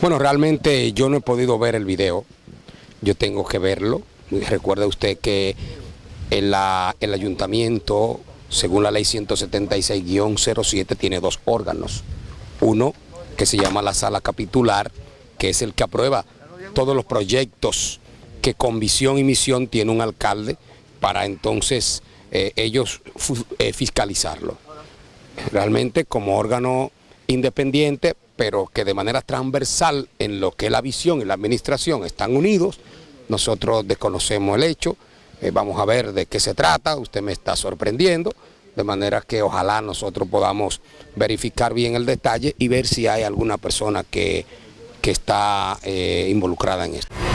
Bueno, realmente yo no he podido ver el video, yo tengo que verlo. Recuerde usted que el, el ayuntamiento, según la ley 176-07, tiene dos órganos. Uno que se llama la sala capitular, que es el que aprueba todos los proyectos que con visión y misión tiene un alcalde para entonces eh, ellos eh, fiscalizarlo. Realmente como órgano independiente, pero que de manera transversal en lo que es la visión y la administración están unidos, nosotros desconocemos el hecho, eh, vamos a ver de qué se trata, usted me está sorprendiendo, de manera que ojalá nosotros podamos verificar bien el detalle y ver si hay alguna persona que, que está involucrada en esto.